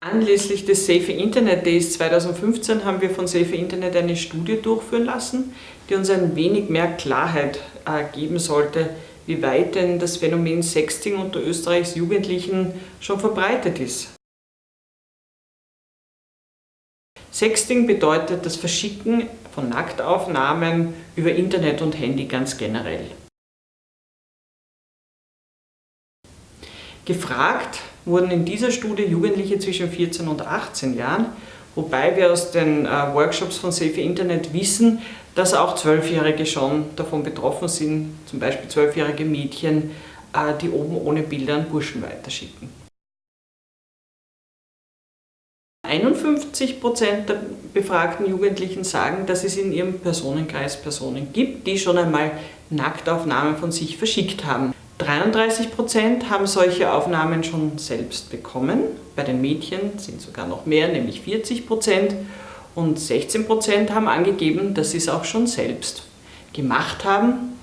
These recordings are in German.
Anlässlich des Safe Internet Days 2015 haben wir von Safe Internet eine Studie durchführen lassen, die uns ein wenig mehr Klarheit äh, geben sollte, wie weit denn das Phänomen Sexting unter Österreichs Jugendlichen schon verbreitet ist. Sexting bedeutet das Verschicken von Nacktaufnahmen über Internet und Handy ganz generell. Gefragt wurden in dieser Studie Jugendliche zwischen 14 und 18 Jahren, wobei wir aus den äh, Workshops von Safe Internet wissen, dass auch Zwölfjährige schon davon betroffen sind, zum Beispiel zwölfjährige Mädchen, äh, die oben ohne Bilder an Burschen weiterschicken. 51% der befragten Jugendlichen sagen, dass es in ihrem Personenkreis Personen gibt, die schon einmal Nacktaufnahmen von sich verschickt haben. 33 Prozent haben solche Aufnahmen schon selbst bekommen. Bei den Mädchen sind sogar noch mehr, nämlich 40 Prozent. Und 16 Prozent haben angegeben, dass sie es auch schon selbst gemacht haben.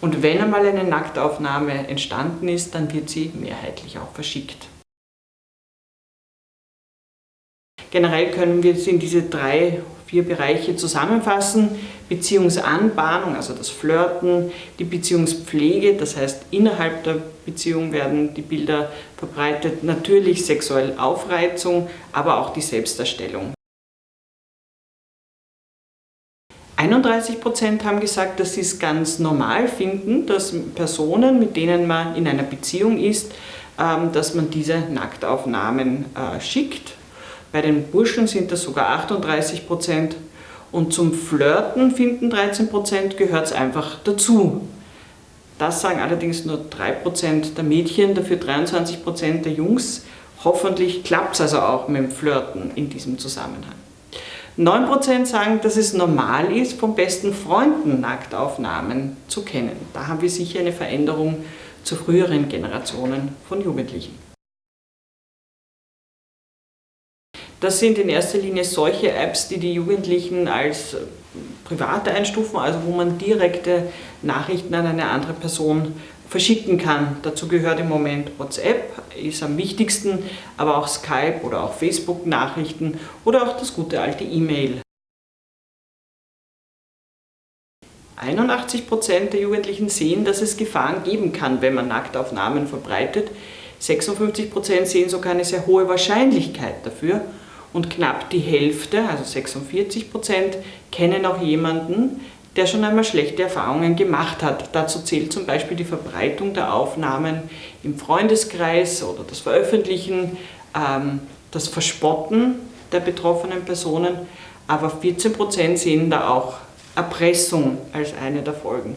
Und wenn einmal eine Nacktaufnahme entstanden ist, dann wird sie mehrheitlich auch verschickt. Generell können wir es in diese drei, vier Bereiche zusammenfassen. Beziehungsanbahnung, also das Flirten, die Beziehungspflege, das heißt innerhalb der Beziehung werden die Bilder verbreitet, natürlich sexuelle Aufreizung, aber auch die Selbstdarstellung. 31% haben gesagt, dass sie es ganz normal finden, dass Personen, mit denen man in einer Beziehung ist, ähm, dass man diese Nacktaufnahmen äh, schickt bei den Burschen sind das sogar 38 Prozent. Und zum Flirten finden 13 Prozent gehört es einfach dazu. Das sagen allerdings nur 3 Prozent der Mädchen, dafür 23 Prozent der Jungs. Hoffentlich klappt es also auch mit dem Flirten in diesem Zusammenhang. 9% sagen, dass es normal ist, von besten Freunden Nacktaufnahmen zu kennen. Da haben wir sicher eine Veränderung zu früheren Generationen von Jugendlichen. Das sind in erster Linie solche Apps, die die Jugendlichen als private einstufen, also wo man direkte Nachrichten an eine andere Person verschicken kann. Dazu gehört im Moment WhatsApp, ist am wichtigsten, aber auch Skype oder auch Facebook-Nachrichten oder auch das gute alte E-Mail. 81% der Jugendlichen sehen, dass es Gefahren geben kann, wenn man Nacktaufnahmen verbreitet. 56% sehen sogar eine sehr hohe Wahrscheinlichkeit dafür und knapp die Hälfte, also 46 Prozent, kennen auch jemanden, der schon einmal schlechte Erfahrungen gemacht hat. Dazu zählt zum Beispiel die Verbreitung der Aufnahmen im Freundeskreis oder das Veröffentlichen, ähm, das Verspotten der betroffenen Personen, aber 14 Prozent sehen da auch Erpressung als eine der Folgen.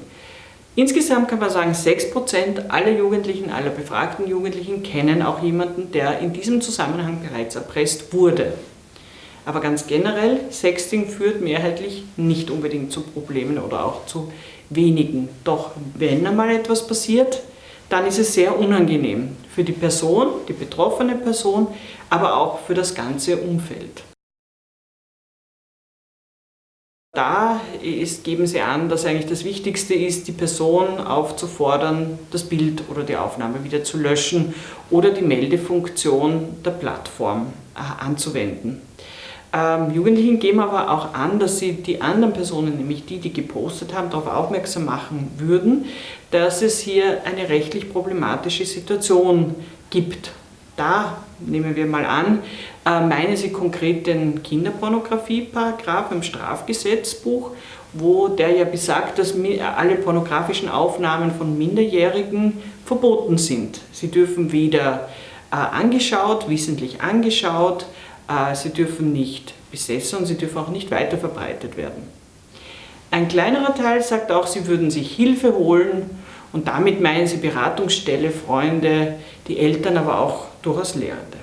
Insgesamt kann man sagen, 6% aller Jugendlichen, aller befragten Jugendlichen kennen auch jemanden, der in diesem Zusammenhang bereits erpresst wurde. Aber ganz generell, Sexting führt mehrheitlich nicht unbedingt zu Problemen oder auch zu wenigen. Doch wenn einmal etwas passiert, dann ist es sehr unangenehm für die Person, die betroffene Person, aber auch für das ganze Umfeld. Da ist, geben sie an, dass eigentlich das Wichtigste ist, die Person aufzufordern, das Bild oder die Aufnahme wieder zu löschen oder die Meldefunktion der Plattform äh, anzuwenden. Ähm, Jugendlichen geben aber auch an, dass sie die anderen Personen, nämlich die, die gepostet haben, darauf aufmerksam machen würden, dass es hier eine rechtlich problematische Situation gibt da nehmen wir mal an, äh, meinen Sie konkret den Kinderpornografie-Paragraph im Strafgesetzbuch, wo der ja besagt, dass alle pornografischen Aufnahmen von Minderjährigen verboten sind. Sie dürfen weder äh, angeschaut, wissentlich angeschaut, äh, sie dürfen nicht besessen und sie dürfen auch nicht weiterverbreitet werden. Ein kleinerer Teil sagt auch, sie würden sich Hilfe holen und damit meinen sie Beratungsstelle, Freunde, die Eltern, aber auch durchaus Lehrende.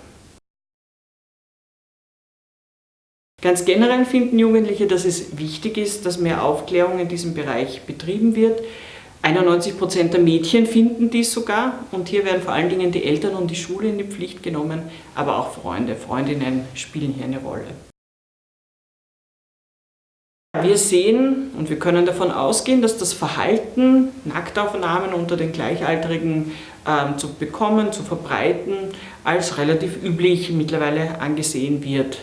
Ganz generell finden Jugendliche, dass es wichtig ist, dass mehr Aufklärung in diesem Bereich betrieben wird. 91% der Mädchen finden dies sogar und hier werden vor allen Dingen die Eltern und die Schule in die Pflicht genommen, aber auch Freunde, Freundinnen spielen hier eine Rolle. Wir sehen und wir können davon ausgehen, dass das Verhalten, Nacktaufnahmen unter den Gleichaltrigen ähm, zu bekommen, zu verbreiten, als relativ üblich mittlerweile angesehen wird.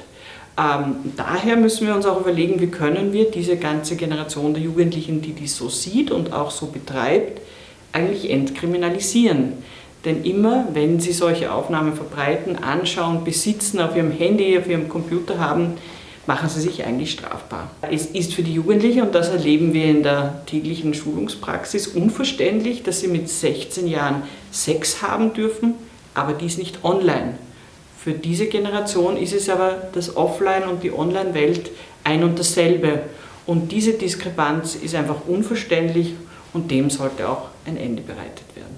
Ähm, daher müssen wir uns auch überlegen, wie können wir diese ganze Generation der Jugendlichen, die dies so sieht und auch so betreibt, eigentlich entkriminalisieren. Denn immer, wenn sie solche Aufnahmen verbreiten, anschauen, besitzen, auf ihrem Handy, auf ihrem Computer haben, machen sie sich eigentlich strafbar. Es ist für die Jugendlichen, und das erleben wir in der täglichen Schulungspraxis, unverständlich, dass sie mit 16 Jahren Sex haben dürfen, aber dies nicht online. Für diese Generation ist es aber das Offline- und die Online-Welt ein und dasselbe. Und diese Diskrepanz ist einfach unverständlich und dem sollte auch ein Ende bereitet werden.